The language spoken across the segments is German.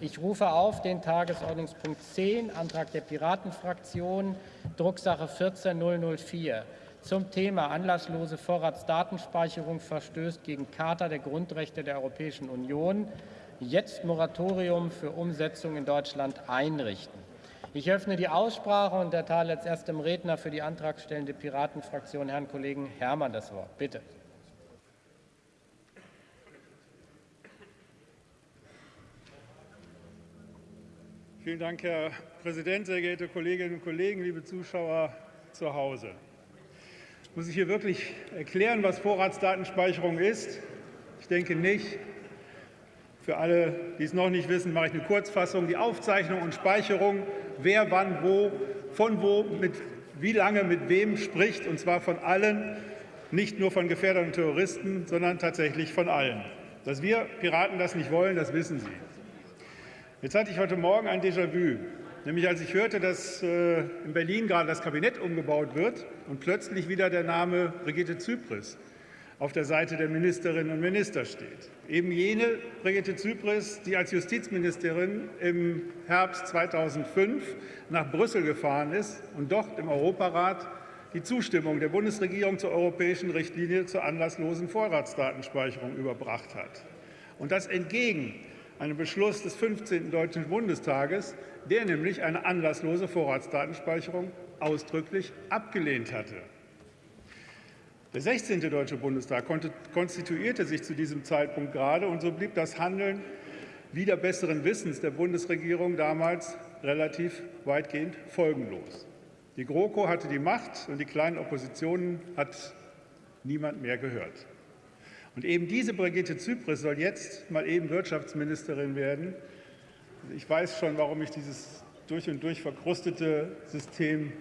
Ich rufe auf den Tagesordnungspunkt 10, Antrag der Piratenfraktion, Drucksache 14004 zum Thema anlasslose Vorratsdatenspeicherung verstößt gegen Charta der Grundrechte der Europäischen Union. Jetzt Moratorium für Umsetzung in Deutschland einrichten. Ich öffne die Aussprache und erteile als erstem Redner für die antragstellende Piratenfraktion Herrn Kollegen Herrmann das Wort. Bitte. Vielen Dank, Herr Präsident, sehr geehrte Kolleginnen und Kollegen, liebe Zuschauer zu Hause. Muss ich hier wirklich erklären, was Vorratsdatenspeicherung ist? Ich denke nicht. Für alle, die es noch nicht wissen, mache ich eine Kurzfassung. Die Aufzeichnung und Speicherung, wer wann wo, von wo, mit wie lange mit wem spricht, und zwar von allen, nicht nur von Gefährdern und Terroristen, sondern tatsächlich von allen. Dass wir Piraten das nicht wollen, das wissen Sie. Jetzt hatte ich heute Morgen ein Déjà-vu, nämlich als ich hörte, dass äh, in Berlin gerade das Kabinett umgebaut wird und plötzlich wieder der Name Brigitte Zypris auf der Seite der Ministerinnen und Minister steht. Eben jene Brigitte Zypris, die als Justizministerin im Herbst 2005 nach Brüssel gefahren ist und dort im Europarat die Zustimmung der Bundesregierung zur europäischen Richtlinie zur anlasslosen Vorratsdatenspeicherung überbracht hat. Und das entgegen einem Beschluss des 15. Deutschen Bundestages, der nämlich eine anlasslose Vorratsdatenspeicherung ausdrücklich abgelehnt hatte. Der 16. Deutsche Bundestag konstituierte sich zu diesem Zeitpunkt gerade, und so blieb das Handeln wieder besseren Wissens der Bundesregierung damals relativ weitgehend folgenlos. Die GroKo hatte die Macht, und die kleinen Oppositionen hat niemand mehr gehört. Und eben diese Brigitte Zypris soll jetzt mal eben Wirtschaftsministerin werden. Ich weiß schon, warum ich dieses durch und durch verkrustete System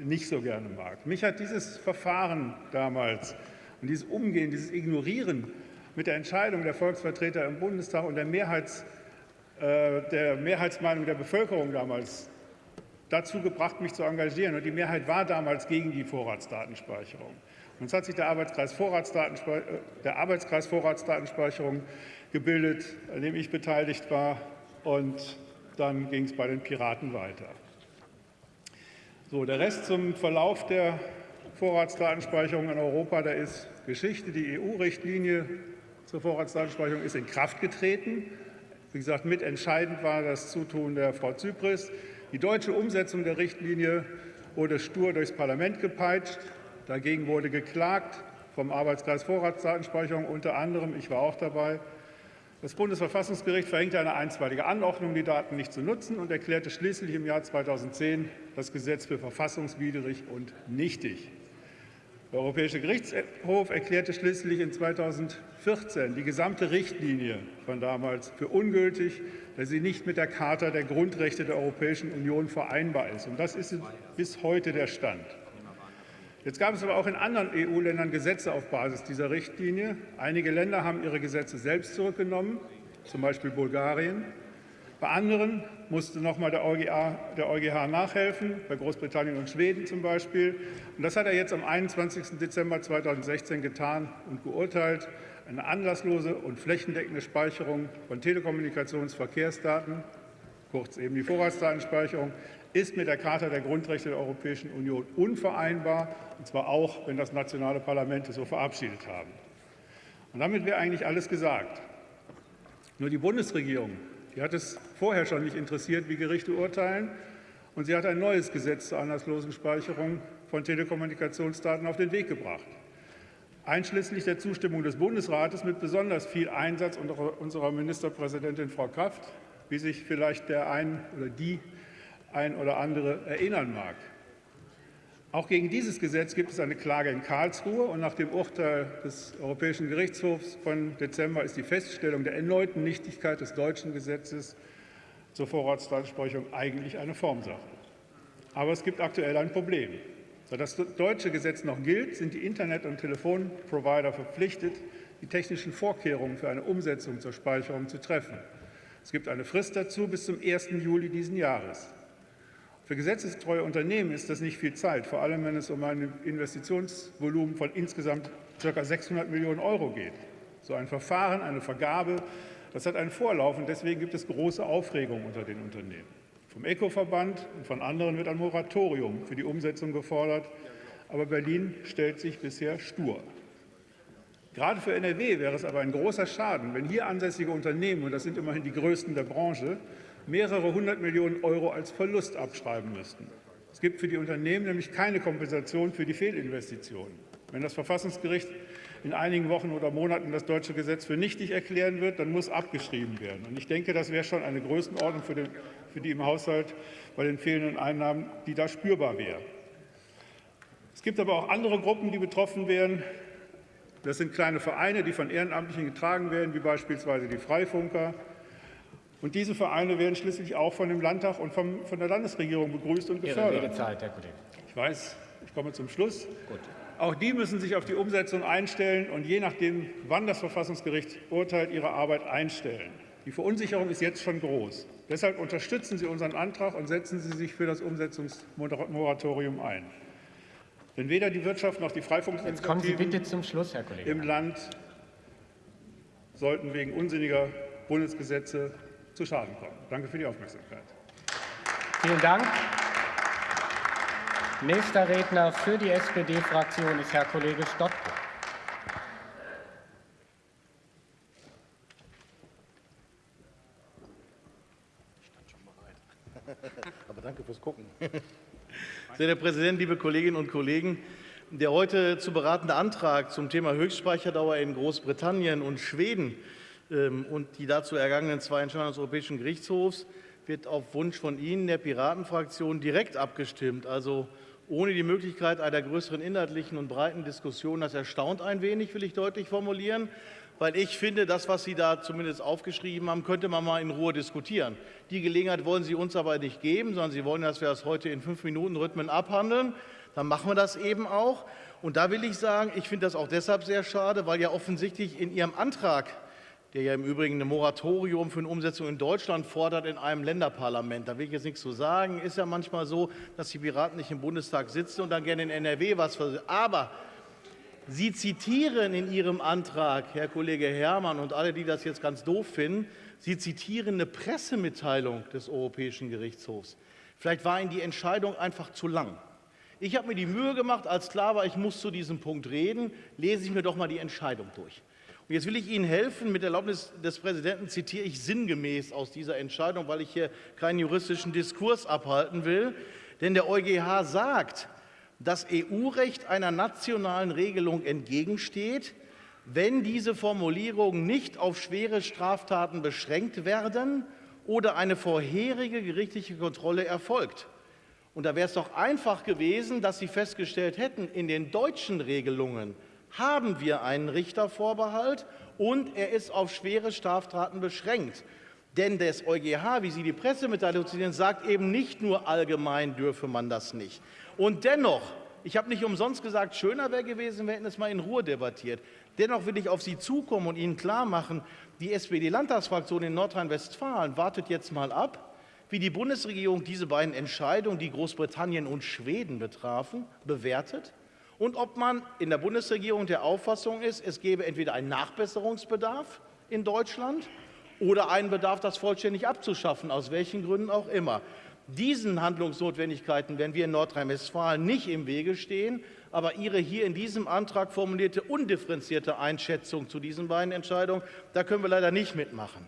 nicht so gerne mag. Mich hat dieses Verfahren damals und dieses Umgehen, dieses Ignorieren mit der Entscheidung der Volksvertreter im Bundestag und der, Mehrheits, äh, der Mehrheitsmeinung der Bevölkerung damals dazu gebracht, mich zu engagieren. Und die Mehrheit war damals gegen die Vorratsdatenspeicherung. Jetzt hat sich der Arbeitskreis, Vorratsdatenspeicherung, der Arbeitskreis Vorratsdatenspeicherung gebildet, an dem ich beteiligt war. Und dann ging es bei den Piraten weiter. So, der Rest zum Verlauf der Vorratsdatenspeicherung in Europa, da ist Geschichte. Die EU-Richtlinie zur Vorratsdatenspeicherung ist in Kraft getreten. Wie gesagt, mitentscheidend war das Zutun der Frau Zypris. Die deutsche Umsetzung der Richtlinie wurde stur durchs Parlament gepeitscht. Dagegen wurde geklagt vom Arbeitskreis Vorratsdatenspeicherung unter anderem. Ich war auch dabei. Das Bundesverfassungsgericht verhängte eine einstweilige Anordnung, die Daten nicht zu nutzen, und erklärte schließlich im Jahr 2010 das Gesetz für verfassungswidrig und nichtig. Der Europäische Gerichtshof erklärte schließlich in 2014 die gesamte Richtlinie von damals für ungültig, da sie nicht mit der Charta der Grundrechte der Europäischen Union vereinbar ist. Und das ist bis heute der Stand. Jetzt gab es aber auch in anderen EU-Ländern Gesetze auf Basis dieser Richtlinie. Einige Länder haben ihre Gesetze selbst zurückgenommen, zum Beispiel Bulgarien. Bei anderen musste noch mal der EuGH, der EuGH nachhelfen, bei Großbritannien und Schweden zum Beispiel. Und das hat er jetzt am 21. Dezember 2016 getan und geurteilt. Eine anlasslose und flächendeckende Speicherung von Telekommunikationsverkehrsdaten, kurz eben die Vorratsdatenspeicherung, ist mit der Charta der Grundrechte der Europäischen Union unvereinbar, und zwar auch, wenn das nationale Parlamente so verabschiedet haben. Und damit wäre eigentlich alles gesagt. Nur die Bundesregierung, die hat es vorher schon nicht interessiert, wie Gerichte urteilen, und sie hat ein neues Gesetz zur anlasslosen Speicherung von Telekommunikationsdaten auf den Weg gebracht, einschließlich der Zustimmung des Bundesrates mit besonders viel Einsatz unserer Ministerpräsidentin Frau Kraft, wie sich vielleicht der ein oder die ein oder andere erinnern mag. Auch gegen dieses Gesetz gibt es eine Klage in Karlsruhe. Und nach dem Urteil des Europäischen Gerichtshofs von Dezember ist die Feststellung der erneuten Nichtigkeit des deutschen Gesetzes zur Vorratsdatenspeicherung eigentlich eine Formsache. Aber es gibt aktuell ein Problem. Da das deutsche Gesetz noch gilt, sind die Internet- und Telefonprovider verpflichtet, die technischen Vorkehrungen für eine Umsetzung zur Speicherung zu treffen. Es gibt eine Frist dazu bis zum 1. Juli diesen Jahres. Für gesetzestreue Unternehmen ist das nicht viel Zeit, vor allem wenn es um ein Investitionsvolumen von insgesamt ca. 600 Millionen Euro geht. So ein Verfahren, eine Vergabe Das hat einen Vorlauf und deswegen gibt es große Aufregung unter den Unternehmen. Vom ECO-Verband und von anderen wird ein Moratorium für die Umsetzung gefordert, aber Berlin stellt sich bisher stur. Gerade für NRW wäre es aber ein großer Schaden, wenn hier ansässige Unternehmen, und das sind immerhin die größten der Branche, mehrere hundert Millionen Euro als Verlust abschreiben müssten. Es gibt für die Unternehmen nämlich keine Kompensation für die Fehlinvestitionen. Wenn das Verfassungsgericht in einigen Wochen oder Monaten das deutsche Gesetz für nichtig erklären wird, dann muss abgeschrieben werden. Und ich denke, das wäre schon eine Größenordnung für, den, für die im Haushalt bei den fehlenden Einnahmen, die da spürbar wäre. Es gibt aber auch andere Gruppen, die betroffen wären. Das sind kleine Vereine, die von Ehrenamtlichen getragen werden, wie beispielsweise die Freifunker. Und diese Vereine werden schließlich auch von dem Landtag und vom, von der Landesregierung begrüßt und gefördert. Ihre Redezeit, Herr Kollege. Ich weiß, ich komme zum Schluss. Gut. Auch die müssen sich auf die Umsetzung einstellen und je nachdem, wann das Verfassungsgericht urteilt, ihre Arbeit einstellen. Die Verunsicherung ist jetzt schon groß. Deshalb unterstützen Sie unseren Antrag und setzen Sie sich für das Umsetzungsmoratorium ein. Denn weder die Wirtschaft noch die Freifunkinitiativen im Land sollten wegen unsinniger Bundesgesetze zu Schaden kommen. Danke für die Aufmerksamkeit. Vielen Dank. Nächster Redner für die SPD-Fraktion ist Herr Kollege Stotke. Aber danke fürs Gucken. Sehr Herr Präsident, liebe Kolleginnen und Kollegen! Der heute zu beratende Antrag zum Thema Höchstspeicherdauer in Großbritannien und Schweden ähm, und die dazu ergangenen zwei Entscheidungen des Europäischen Gerichtshofs wird auf Wunsch von Ihnen, der Piratenfraktion, direkt abgestimmt, also ohne die Möglichkeit einer größeren inhaltlichen und breiten Diskussion. Das erstaunt ein wenig, will ich deutlich formulieren, weil ich finde, das, was Sie da zumindest aufgeschrieben haben, könnte man mal in Ruhe diskutieren. Die Gelegenheit wollen Sie uns aber nicht geben, sondern Sie wollen, dass wir das heute in fünf Minuten Rhythmen abhandeln. Dann machen wir das eben auch. Und da will ich sagen, ich finde das auch deshalb sehr schade, weil ja offensichtlich in Ihrem Antrag der ja im Übrigen ein Moratorium für eine Umsetzung in Deutschland fordert in einem Länderparlament. Da will ich jetzt nichts zu sagen. Ist ja manchmal so, dass die Piraten nicht im Bundestag sitzen und dann gerne in NRW was versuchen. Aber Sie zitieren in Ihrem Antrag, Herr Kollege Herrmann und alle, die das jetzt ganz doof finden, Sie zitieren eine Pressemitteilung des Europäischen Gerichtshofs. Vielleicht war Ihnen die Entscheidung einfach zu lang. Ich habe mir die Mühe gemacht, als klar war, ich muss zu diesem Punkt reden, lese ich mir doch mal die Entscheidung durch. Und jetzt will ich Ihnen helfen. Mit Erlaubnis des Präsidenten zitiere ich sinngemäß aus dieser Entscheidung, weil ich hier keinen juristischen Diskurs abhalten will. Denn der EuGH sagt, dass EU-Recht einer nationalen Regelung entgegensteht, wenn diese Formulierungen nicht auf schwere Straftaten beschränkt werden oder eine vorherige gerichtliche Kontrolle erfolgt. Und da wäre es doch einfach gewesen, dass Sie festgestellt hätten, in den deutschen Regelungen haben wir einen Richtervorbehalt und er ist auf schwere Straftaten beschränkt. Denn das EuGH, wie Sie die Pressemitteilung zitieren, sagt eben nicht nur allgemein dürfe man das nicht. Und dennoch, ich habe nicht umsonst gesagt, schöner wäre gewesen, wir hätten es mal in Ruhe debattiert. Dennoch will ich auf Sie zukommen und Ihnen klarmachen, die SPD-Landtagsfraktion in Nordrhein-Westfalen wartet jetzt mal ab, wie die Bundesregierung diese beiden Entscheidungen, die Großbritannien und Schweden betrafen, bewertet und ob man in der Bundesregierung der Auffassung ist, es gebe entweder einen Nachbesserungsbedarf in Deutschland oder einen Bedarf, das vollständig abzuschaffen, aus welchen Gründen auch immer. Diesen Handlungsnotwendigkeiten werden wir in Nordrhein-Westfalen nicht im Wege stehen. Aber Ihre hier in diesem Antrag formulierte undifferenzierte Einschätzung zu diesen beiden Entscheidungen, da können wir leider nicht mitmachen.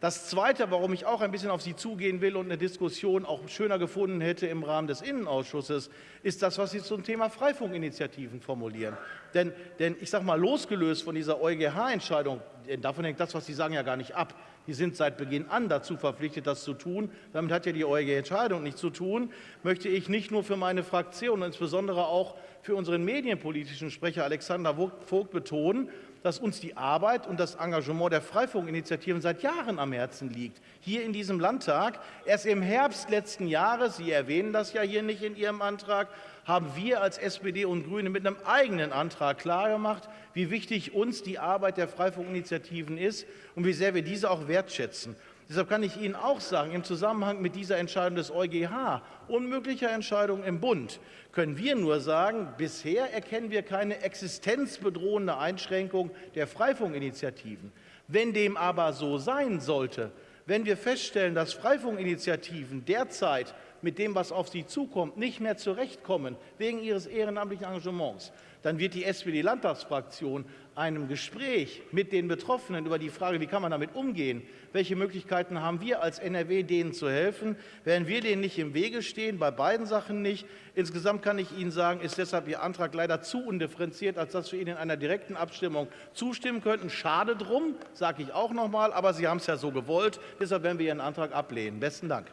Das Zweite, warum ich auch ein bisschen auf Sie zugehen will und eine Diskussion auch schöner gefunden hätte im Rahmen des Innenausschusses, ist das, was Sie zum Thema Freifunkinitiativen formulieren. Denn, denn ich sage mal, losgelöst von dieser EuGH-Entscheidung, davon hängt das, was Sie sagen, ja gar nicht ab. Die sind seit Beginn an dazu verpflichtet, das zu tun. Damit hat ja die EuGH-Entscheidung nichts zu tun. Möchte ich nicht nur für meine Fraktion insbesondere auch für unseren medienpolitischen Sprecher Alexander Vogt betonen, dass uns die Arbeit und das Engagement der Freifunkinitiativen seit Jahren am Herzen liegt. Hier in diesem Landtag, erst im Herbst letzten Jahres, Sie erwähnen das ja hier nicht in Ihrem Antrag, haben wir als SPD und Grüne mit einem eigenen Antrag klargemacht, wie wichtig uns die Arbeit der Freifunkinitiativen ist und wie sehr wir diese auch wertschätzen. Deshalb kann ich Ihnen auch sagen, im Zusammenhang mit dieser Entscheidung des EuGH, unmöglicher Entscheidung im Bund, können wir nur sagen, bisher erkennen wir keine existenzbedrohende Einschränkung der Freifunkinitiativen. Wenn dem aber so sein sollte, wenn wir feststellen, dass Freifunkinitiativen derzeit mit dem, was auf sie zukommt, nicht mehr zurechtkommen wegen ihres ehrenamtlichen Engagements, dann wird die SPD-Landtagsfraktion einem Gespräch mit den Betroffenen über die Frage, wie kann man damit umgehen, welche Möglichkeiten haben wir als NRW, denen zu helfen, werden wir denen nicht im Wege stehen, bei beiden Sachen nicht. Insgesamt kann ich Ihnen sagen, ist deshalb Ihr Antrag leider zu undifferenziert, als dass wir Ihnen in einer direkten Abstimmung zustimmen könnten. Schade drum, sage ich auch noch mal, aber Sie haben es ja so gewollt. Deshalb werden wir Ihren Antrag ablehnen. Besten Dank.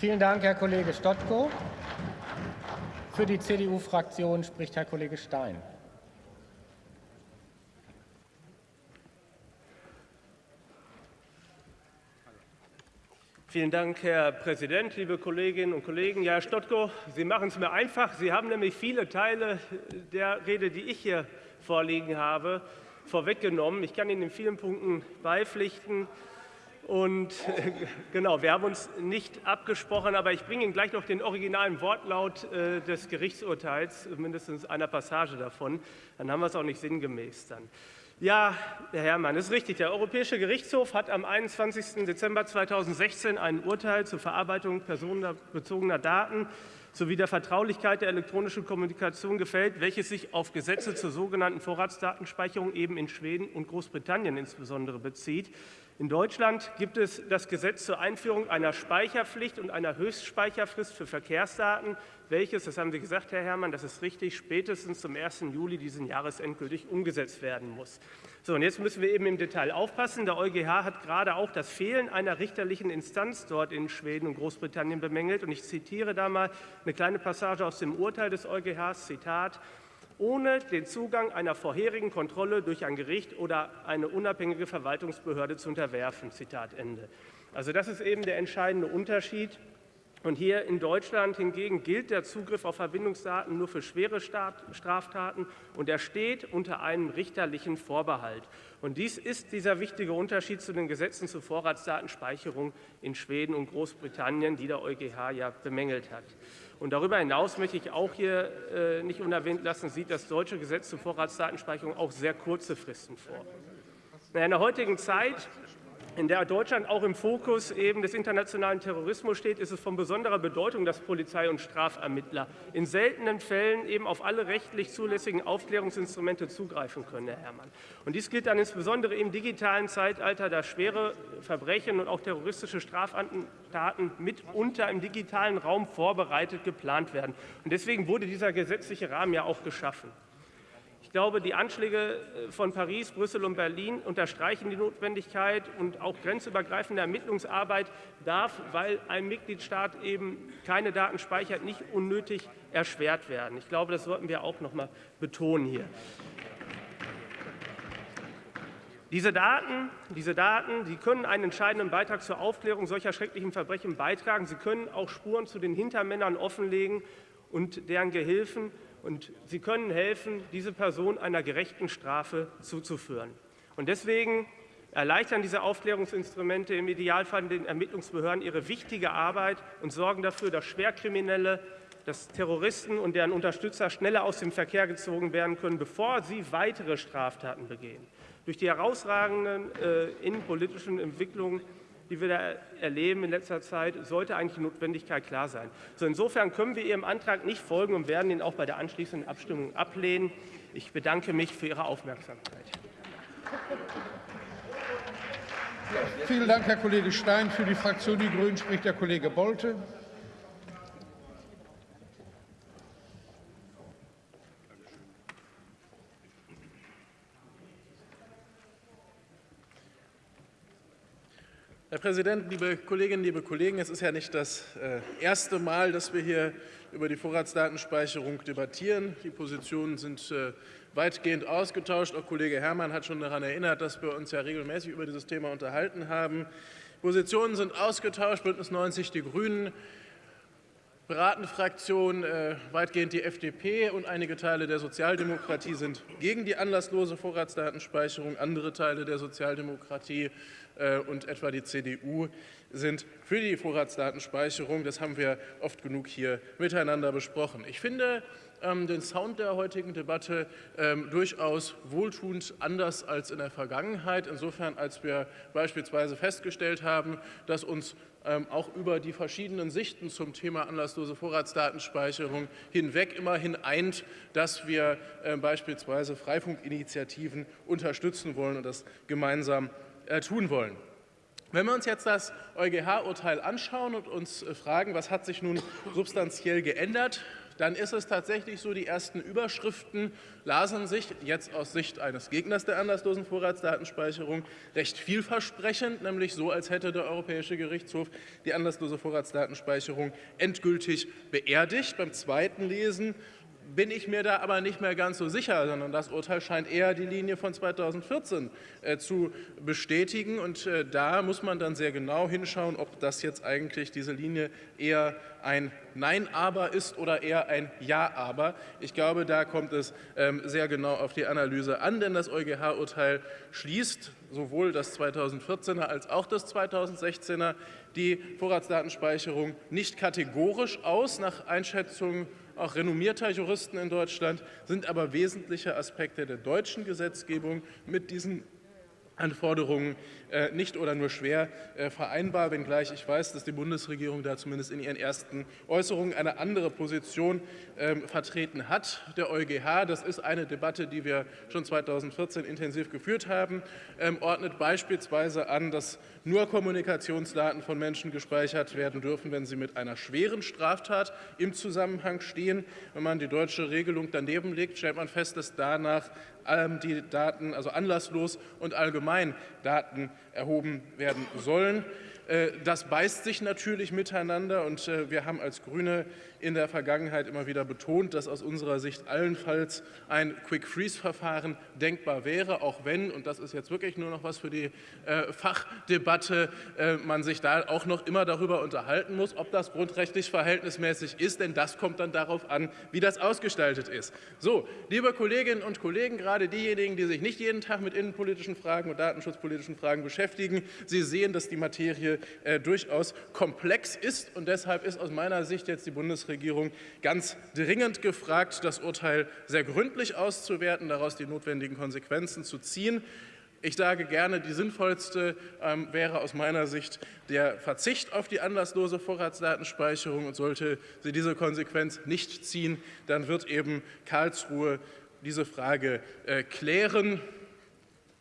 Vielen Dank, Herr Kollege Stotko. Für die CDU-Fraktion spricht Herr Kollege Stein. Vielen Dank, Herr Präsident, liebe Kolleginnen und Kollegen. Ja, Herr Stotko, Sie machen es mir einfach. Sie haben nämlich viele Teile der Rede, die ich hier vorliegen habe, vorweggenommen. Ich kann Ihnen in vielen Punkten beipflichten. Und genau, wir haben uns nicht abgesprochen, aber ich bringe Ihnen gleich noch den originalen Wortlaut äh, des Gerichtsurteils, mindestens einer Passage davon. Dann haben wir es auch nicht sinngemäß dann. Ja, Herr Herrmann, ist richtig. Der Europäische Gerichtshof hat am 21. Dezember 2016 ein Urteil zur Verarbeitung personenbezogener Daten sowie der Vertraulichkeit der elektronischen Kommunikation gefällt, welches sich auf Gesetze zur sogenannten Vorratsdatenspeicherung eben in Schweden und Großbritannien insbesondere bezieht. In Deutschland gibt es das Gesetz zur Einführung einer Speicherpflicht und einer Höchstspeicherfrist für Verkehrsdaten, welches, das haben Sie gesagt, Herr Herrmann, das ist richtig, spätestens zum 1. Juli diesen Jahres endgültig umgesetzt werden muss. So, und jetzt müssen wir eben im Detail aufpassen. Der EuGH hat gerade auch das Fehlen einer richterlichen Instanz dort in Schweden und Großbritannien bemängelt. Und ich zitiere da mal eine kleine Passage aus dem Urteil des EuGHs, Zitat, ohne den Zugang einer vorherigen Kontrolle durch ein Gericht oder eine unabhängige Verwaltungsbehörde zu unterwerfen. Zitat Ende. Also das ist eben der entscheidende Unterschied. Und hier in Deutschland hingegen gilt der Zugriff auf Verbindungsdaten nur für schwere Straftaten und er steht unter einem richterlichen Vorbehalt. Und dies ist dieser wichtige Unterschied zu den Gesetzen zur Vorratsdatenspeicherung in Schweden und Großbritannien, die der EuGH ja bemängelt hat. Und darüber hinaus möchte ich auch hier äh, nicht unerwähnt lassen, sieht das deutsche Gesetz zur Vorratsdatenspeicherung auch sehr kurze Fristen vor. In der heutigen Zeit in der Deutschland auch im Fokus eben des internationalen Terrorismus steht, ist es von besonderer Bedeutung, dass Polizei und Strafermittler in seltenen Fällen eben auf alle rechtlich zulässigen Aufklärungsinstrumente zugreifen können, Herr Herrmann. Und dies gilt dann insbesondere im digitalen Zeitalter, da schwere Verbrechen und auch terroristische Straftaten mitunter im digitalen Raum vorbereitet geplant werden. Und deswegen wurde dieser gesetzliche Rahmen ja auch geschaffen. Ich glaube, die Anschläge äh, von Paris, Brüssel und Berlin unterstreichen die Notwendigkeit und auch grenzübergreifende Ermittlungsarbeit darf, weil ein Mitgliedstaat eben keine Daten speichert, nicht unnötig erschwert werden. Ich glaube, das sollten wir auch noch mal betonen hier. Diese Daten, diese Daten, die können einen entscheidenden Beitrag zur Aufklärung solcher schrecklichen Verbrechen beitragen. Sie können auch Spuren zu den Hintermännern offenlegen und deren Gehilfen und sie können helfen, diese Person einer gerechten Strafe zuzuführen. Und deswegen erleichtern diese Aufklärungsinstrumente im Idealfall den Ermittlungsbehörden ihre wichtige Arbeit und sorgen dafür, dass Schwerkriminelle, dass Terroristen und deren Unterstützer schneller aus dem Verkehr gezogen werden können, bevor sie weitere Straftaten begehen. Durch die herausragenden äh, innenpolitischen Entwicklungen die wir da erleben in letzter Zeit, sollte eigentlich die Notwendigkeit klar sein. So insofern können wir Ihrem Antrag nicht folgen und werden ihn auch bei der anschließenden Abstimmung ablehnen. Ich bedanke mich für Ihre Aufmerksamkeit. Vielen Dank, Herr Kollege Stein. Für die Fraktion Die Grünen spricht der Kollege Bolte. Herr Präsident, liebe Kolleginnen, liebe Kollegen! Es ist ja nicht das äh, erste Mal, dass wir hier über die Vorratsdatenspeicherung debattieren. Die Positionen sind äh, weitgehend ausgetauscht. Auch Kollege Herrmann hat schon daran erinnert, dass wir uns ja regelmäßig über dieses Thema unterhalten haben. Positionen sind ausgetauscht. Bündnis 90 Die Grünen beratende Fraktion, äh, weitgehend die FDP und einige Teile der Sozialdemokratie sind gegen die anlasslose Vorratsdatenspeicherung. Andere Teile der Sozialdemokratie und etwa die CDU sind für die Vorratsdatenspeicherung. Das haben wir oft genug hier miteinander besprochen. Ich finde, ähm, den Sound der heutigen Debatte ähm, durchaus wohltuend anders als in der Vergangenheit. Insofern, als wir beispielsweise festgestellt haben, dass uns ähm, auch über die verschiedenen Sichten zum Thema anlasslose Vorratsdatenspeicherung hinweg immerhin eint, dass wir äh, beispielsweise Freifunkinitiativen unterstützen wollen und das gemeinsam äh, tun wollen. Wenn wir uns jetzt das EuGH-Urteil anschauen und uns äh, fragen, was hat sich nun substanziell geändert, dann ist es tatsächlich so, die ersten Überschriften lasen sich jetzt aus Sicht eines Gegners der anlasslosen Vorratsdatenspeicherung recht vielversprechend, nämlich so, als hätte der Europäische Gerichtshof die anlasslose Vorratsdatenspeicherung endgültig beerdigt. Beim zweiten Lesen bin ich mir da aber nicht mehr ganz so sicher, sondern das Urteil scheint eher die Linie von 2014 äh, zu bestätigen. Und äh, da muss man dann sehr genau hinschauen, ob das jetzt eigentlich diese Linie eher ein Nein, aber ist oder eher ein Ja, aber. Ich glaube, da kommt es ähm, sehr genau auf die Analyse an, denn das EuGH-Urteil schließt sowohl das 2014er als auch das 2016er die Vorratsdatenspeicherung nicht kategorisch aus nach Einschätzung auch renommierter Juristen in Deutschland, sind aber wesentliche Aspekte der deutschen Gesetzgebung mit diesen Anforderungen nicht oder nur schwer äh, vereinbar, wenngleich ich weiß, dass die Bundesregierung da zumindest in ihren ersten Äußerungen eine andere Position ähm, vertreten hat. Der EuGH, das ist eine Debatte, die wir schon 2014 intensiv geführt haben, ähm, ordnet beispielsweise an, dass nur Kommunikationsdaten von Menschen gespeichert werden dürfen, wenn sie mit einer schweren Straftat im Zusammenhang stehen. Wenn man die deutsche Regelung daneben legt, stellt man fest, dass danach ähm, die Daten, also anlasslos und allgemein Daten erhoben werden sollen. Äh, das beißt sich natürlich miteinander und äh, wir haben als Grüne in der Vergangenheit immer wieder betont, dass aus unserer Sicht allenfalls ein Quick-Freeze-Verfahren denkbar wäre, auch wenn, und das ist jetzt wirklich nur noch was für die äh, Fachdebatte, man sich da auch noch immer darüber unterhalten muss, ob das grundrechtlich verhältnismäßig ist, denn das kommt dann darauf an, wie das ausgestaltet ist. So, liebe Kolleginnen und Kollegen, gerade diejenigen, die sich nicht jeden Tag mit innenpolitischen Fragen und datenschutzpolitischen Fragen beschäftigen, Sie sehen, dass die Materie äh, durchaus komplex ist und deshalb ist aus meiner Sicht jetzt die Bundesregierung ganz dringend gefragt, das Urteil sehr gründlich auszuwerten, daraus die notwendigen Konsequenzen zu ziehen. Ich sage gerne, die sinnvollste ähm, wäre aus meiner Sicht der Verzicht auf die anlasslose Vorratsdatenspeicherung. Und sollte sie diese Konsequenz nicht ziehen, dann wird eben Karlsruhe diese Frage äh, klären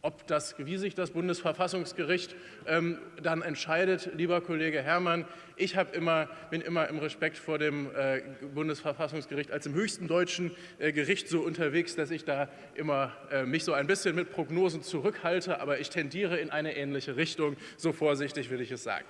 ob das, wie sich das Bundesverfassungsgericht ähm, dann entscheidet, lieber Kollege Herrmann, ich immer, bin immer im Respekt vor dem äh, Bundesverfassungsgericht als dem höchsten deutschen äh, Gericht so unterwegs, dass ich da immer äh, mich so ein bisschen mit Prognosen zurückhalte, aber ich tendiere in eine ähnliche Richtung. So vorsichtig will ich es sagen.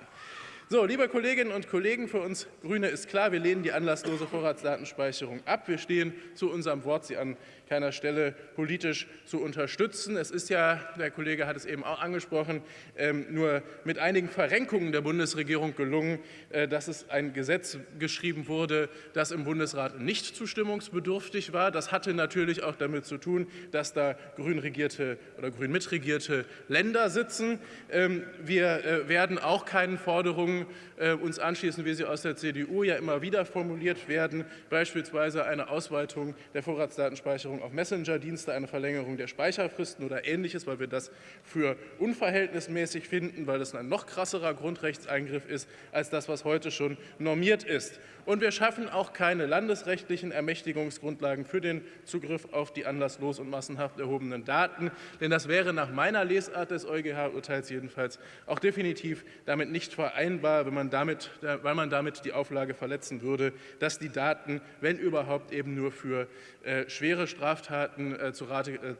So, liebe Kolleginnen und Kollegen, für uns Grüne ist klar, wir lehnen die anlasslose Vorratsdatenspeicherung ab. Wir stehen zu unserem Wort, sie an keiner Stelle politisch zu unterstützen. Es ist ja, der Kollege hat es eben auch angesprochen, ähm, nur mit einigen Verrenkungen der Bundesregierung gelungen, äh, dass es ein Gesetz geschrieben wurde, das im Bundesrat nicht zustimmungsbedürftig war. Das hatte natürlich auch damit zu tun, dass da grün regierte oder grün mitregierte Länder sitzen. Ähm, wir äh, werden auch keinen Forderungen äh, uns anschließen, wie sie aus der CDU ja immer wieder formuliert werden, beispielsweise eine Ausweitung der Vorratsdatenspeicherung auf Messenger-Dienste, eine Verlängerung der Speicherfristen oder Ähnliches, weil wir das für unverhältnismäßig finden, weil das ein noch krasserer Grundrechtseingriff ist als das, was heute schon normiert ist. Und wir schaffen auch keine landesrechtlichen Ermächtigungsgrundlagen für den Zugriff auf die anlasslos und massenhaft erhobenen Daten, denn das wäre nach meiner Lesart des EuGH-Urteils jedenfalls auch definitiv damit nicht vereinbar, wenn man damit, weil man damit die Auflage verletzen würde, dass die Daten, wenn überhaupt, eben nur für äh, schwere Straftaten äh, zu Rate,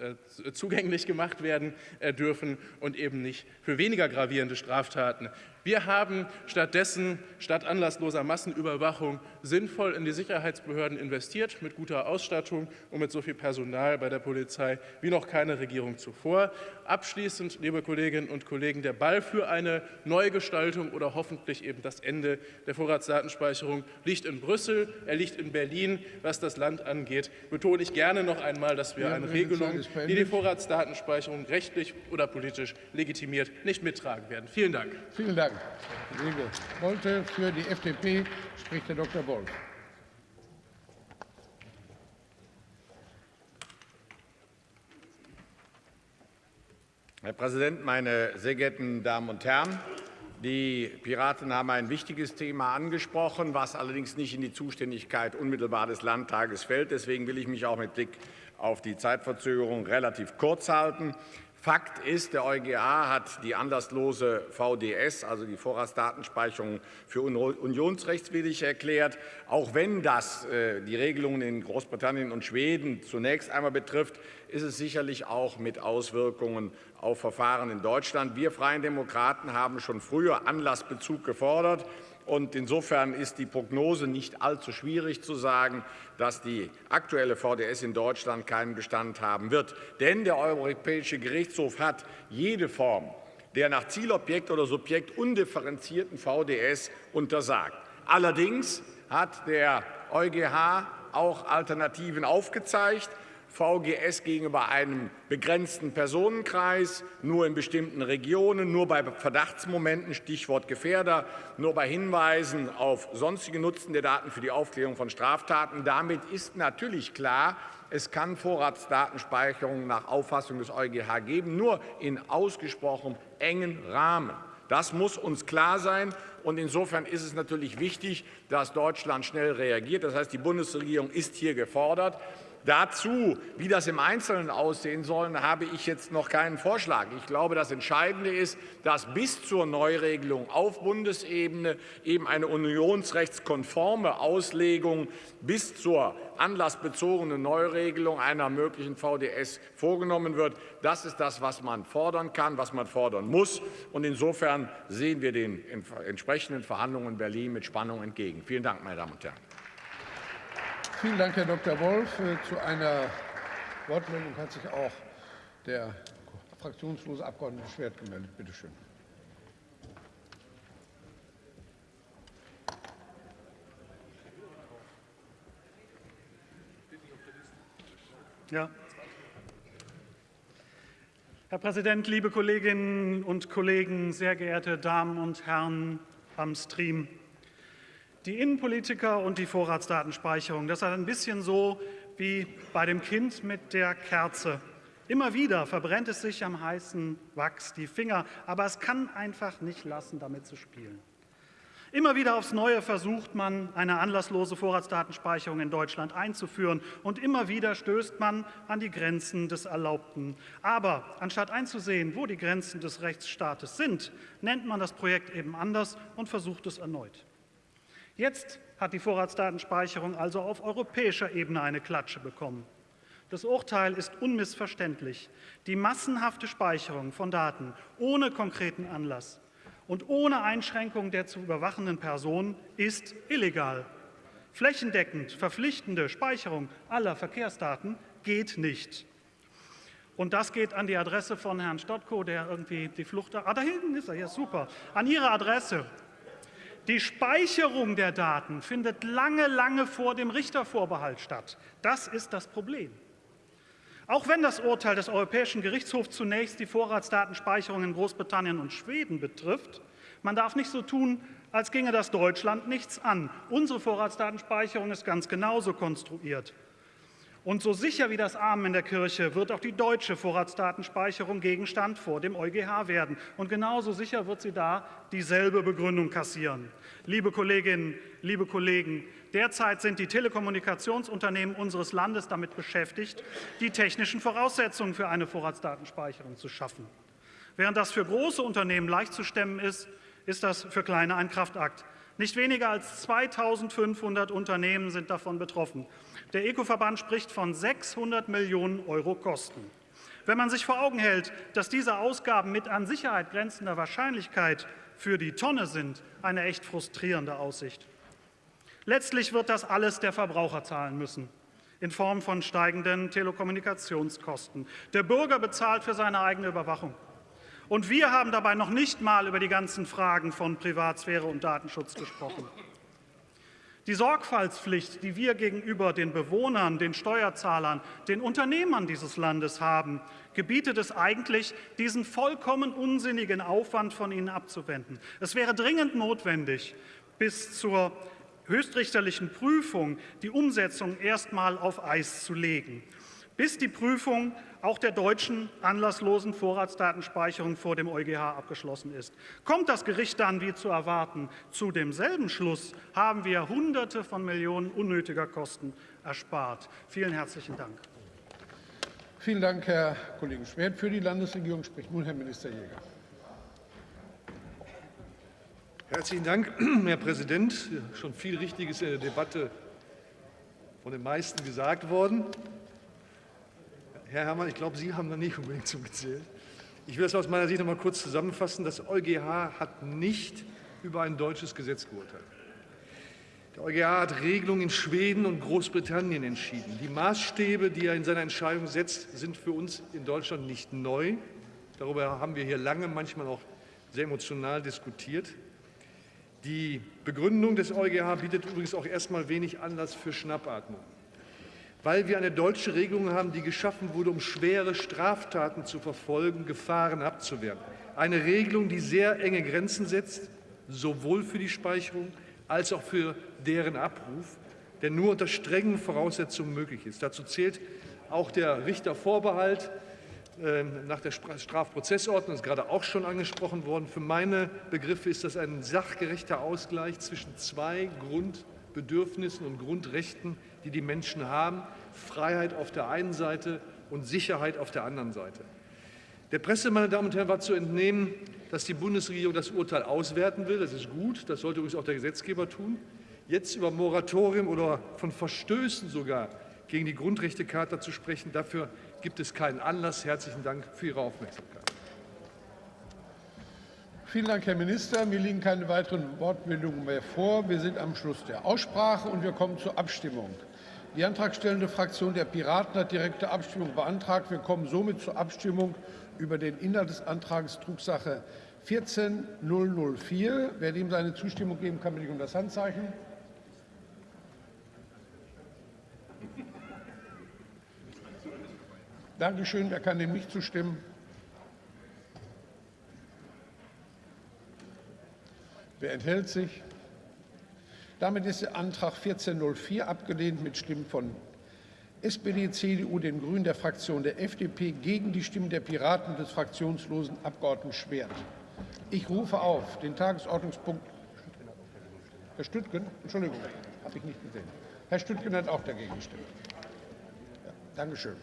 äh, äh zugänglich gemacht werden dürfen und eben nicht für weniger gravierende Straftaten. Wir haben stattdessen statt anlassloser Massenüberwachung sinnvoll in die Sicherheitsbehörden investiert, mit guter Ausstattung und mit so viel Personal bei der Polizei wie noch keine Regierung zuvor. Abschließend, liebe Kolleginnen und Kollegen, der Ball für eine Neugestaltung oder hoffentlich eben das Ende der Vorratsdatenspeicherung liegt in Brüssel, er liegt in Berlin. Was das Land angeht, betone ich gerne noch einmal, dass wir eine Regelung, die die Vorratsdatenspeicherung rechtlich oder politisch legitimiert, nicht mittragen werden. Vielen Dank. Vielen Dank. Dank, Kollege Bolte. Für die FDP spricht der Dr. Wolf. Herr Präsident, meine sehr geehrten Damen und Herren! Die Piraten haben ein wichtiges Thema angesprochen, was allerdings nicht in die Zuständigkeit unmittelbar des Landtages fällt. Deswegen will ich mich auch mit Blick auf die Zeitverzögerung relativ kurz halten. Fakt ist, der EuGH hat die anlasslose VDS, also die Vorratsdatenspeicherung, für unionsrechtswidrig erklärt. Auch wenn das äh, die Regelungen in Großbritannien und Schweden zunächst einmal betrifft, ist es sicherlich auch mit Auswirkungen auf Verfahren in Deutschland. Wir Freien Demokraten haben schon früher Anlassbezug gefordert. Und insofern ist die Prognose nicht allzu schwierig zu sagen, dass die aktuelle VDS in Deutschland keinen Bestand haben wird. Denn der Europäische Gerichtshof hat jede Form der nach Zielobjekt oder Subjekt undifferenzierten VDS untersagt. Allerdings hat der EuGH auch Alternativen aufgezeigt. VGS gegenüber einem begrenzten Personenkreis, nur in bestimmten Regionen, nur bei Verdachtsmomenten, Stichwort Gefährder, nur bei Hinweisen auf sonstige Nutzen der Daten für die Aufklärung von Straftaten. Damit ist natürlich klar, es kann Vorratsdatenspeicherung nach Auffassung des EuGH geben, nur in ausgesprochen engen Rahmen. Das muss uns klar sein. Und insofern ist es natürlich wichtig, dass Deutschland schnell reagiert. Das heißt, die Bundesregierung ist hier gefordert. Dazu, wie das im Einzelnen aussehen soll, habe ich jetzt noch keinen Vorschlag. Ich glaube, das Entscheidende ist, dass bis zur Neuregelung auf Bundesebene eben eine unionsrechtskonforme Auslegung bis zur anlassbezogenen Neuregelung einer möglichen VDS vorgenommen wird. Das ist das, was man fordern kann, was man fordern muss. Und insofern sehen wir den entsprechenden Verhandlungen in Berlin mit Spannung entgegen. Vielen Dank, meine Damen und Herren. Vielen Dank, Herr Dr. Wolf. Äh, zu einer Wortmeldung hat sich auch der fraktionslose Abgeordnete Schwert gemeldet. Bitte schön. Ja. Herr Präsident, liebe Kolleginnen und Kollegen, sehr geehrte Damen und Herren am Stream! Die Innenpolitiker und die Vorratsdatenspeicherung, das ist ein bisschen so wie bei dem Kind mit der Kerze. Immer wieder verbrennt es sich am heißen Wachs die Finger, aber es kann einfach nicht lassen, damit zu spielen. Immer wieder aufs Neue versucht man, eine anlasslose Vorratsdatenspeicherung in Deutschland einzuführen, und immer wieder stößt man an die Grenzen des Erlaubten. Aber anstatt einzusehen, wo die Grenzen des Rechtsstaates sind, nennt man das Projekt eben anders und versucht es erneut. Jetzt hat die Vorratsdatenspeicherung also auf europäischer Ebene eine Klatsche bekommen. Das Urteil ist unmissverständlich. Die massenhafte Speicherung von Daten ohne konkreten Anlass und ohne Einschränkung der zu überwachenden Person ist illegal. Flächendeckend verpflichtende Speicherung aller Verkehrsdaten geht nicht. Und das geht an die Adresse von Herrn Stotko, der irgendwie die Flucht... Ah, da hinten ist er, ja super. An Ihre Adresse. Die Speicherung der Daten findet lange, lange vor dem Richtervorbehalt statt. Das ist das Problem. Auch wenn das Urteil des Europäischen Gerichtshofs zunächst die Vorratsdatenspeicherung in Großbritannien und Schweden betrifft, man darf nicht so tun, als ginge das Deutschland nichts an. Unsere Vorratsdatenspeicherung ist ganz genauso konstruiert. Und so sicher wie das Amen in der Kirche wird auch die deutsche Vorratsdatenspeicherung Gegenstand vor dem EuGH werden. Und genauso sicher wird sie da dieselbe Begründung kassieren. Liebe Kolleginnen, liebe Kollegen, derzeit sind die Telekommunikationsunternehmen unseres Landes damit beschäftigt, die technischen Voraussetzungen für eine Vorratsdatenspeicherung zu schaffen. Während das für große Unternehmen leicht zu stemmen ist, ist das für kleine ein Kraftakt. Nicht weniger als 2.500 Unternehmen sind davon betroffen. Der Eco-Verband spricht von 600 Millionen Euro Kosten. Wenn man sich vor Augen hält, dass diese Ausgaben mit an Sicherheit grenzender Wahrscheinlichkeit für die Tonne sind, eine echt frustrierende Aussicht. Letztlich wird das alles der Verbraucher zahlen müssen, in Form von steigenden Telekommunikationskosten. Der Bürger bezahlt für seine eigene Überwachung. Und wir haben dabei noch nicht mal über die ganzen Fragen von Privatsphäre und Datenschutz gesprochen. Die Sorgfaltspflicht, die wir gegenüber den Bewohnern, den Steuerzahlern, den Unternehmern dieses Landes haben, gebietet es eigentlich, diesen vollkommen unsinnigen Aufwand von ihnen abzuwenden. Es wäre dringend notwendig, bis zur höchstrichterlichen Prüfung die Umsetzung erst einmal auf Eis zu legen. Bis die Prüfung auch der deutschen anlasslosen Vorratsdatenspeicherung vor dem EuGH abgeschlossen ist. Kommt das Gericht dann, wie zu erwarten, zu demselben Schluss, haben wir Hunderte von Millionen unnötiger Kosten erspart. Vielen herzlichen Dank. Vielen Dank, Herr Kollege Schwert. Für die Landesregierung spricht nun Herr Minister Jäger. Herzlichen Dank, Herr Präsident. Schon viel Richtiges in der Debatte von den meisten gesagt worden. Herr Herrmann, ich glaube, Sie haben da nicht unbedingt zugezählt. Ich will das aus meiner Sicht noch mal kurz zusammenfassen. Das EuGH hat nicht über ein deutsches Gesetz geurteilt. Der EuGH hat Regelungen in Schweden und Großbritannien entschieden. Die Maßstäbe, die er in seiner Entscheidung setzt, sind für uns in Deutschland nicht neu. Darüber haben wir hier lange, manchmal auch sehr emotional diskutiert. Die Begründung des EuGH bietet übrigens auch erstmal wenig Anlass für Schnappatmung weil wir eine deutsche Regelung haben, die geschaffen wurde, um schwere Straftaten zu verfolgen, Gefahren abzuwehren. Eine Regelung, die sehr enge Grenzen setzt, sowohl für die Speicherung als auch für deren Abruf, der nur unter strengen Voraussetzungen möglich ist. Dazu zählt auch der Richtervorbehalt ähm, nach der Strafprozessordnung, das ist gerade auch schon angesprochen worden. Für meine Begriffe ist das ein sachgerechter Ausgleich zwischen zwei Grundbedürfnissen und Grundrechten, die die Menschen haben, Freiheit auf der einen Seite und Sicherheit auf der anderen Seite. Der Presse, meine Damen und Herren, war zu entnehmen, dass die Bundesregierung das Urteil auswerten will. Das ist gut, das sollte übrigens auch der Gesetzgeber tun. Jetzt über Moratorium oder von Verstößen sogar gegen die Grundrechtecharta zu sprechen, dafür gibt es keinen Anlass. Herzlichen Dank für Ihre Aufmerksamkeit. Vielen Dank, Herr Minister. Mir liegen keine weiteren Wortmeldungen mehr vor. Wir sind am Schluss der Aussprache und wir kommen zur Abstimmung. Die antragstellende Fraktion der Piraten hat direkte Abstimmung beantragt. Wir kommen somit zur Abstimmung über den Inhalt des Antrags Drucksache 14004. Wer dem seine Zustimmung geben kann, bitte ich um das Handzeichen. Dankeschön. Wer kann dem nicht zustimmen? Wer enthält sich? Damit ist der Antrag 1404 abgelehnt mit Stimmen von SPD, CDU, den Grünen, der Fraktion der FDP gegen die Stimmen der Piraten des fraktionslosen Abgeordneten Schwert. Ich rufe auf den Tagesordnungspunkt. Herr Stüttgen, Entschuldigung, habe ich nicht gesehen. Herr Stüttgen hat auch dagegen gestimmt. Ja, Dankeschön.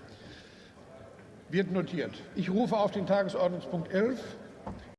Wird notiert. Ich rufe auf den Tagesordnungspunkt 11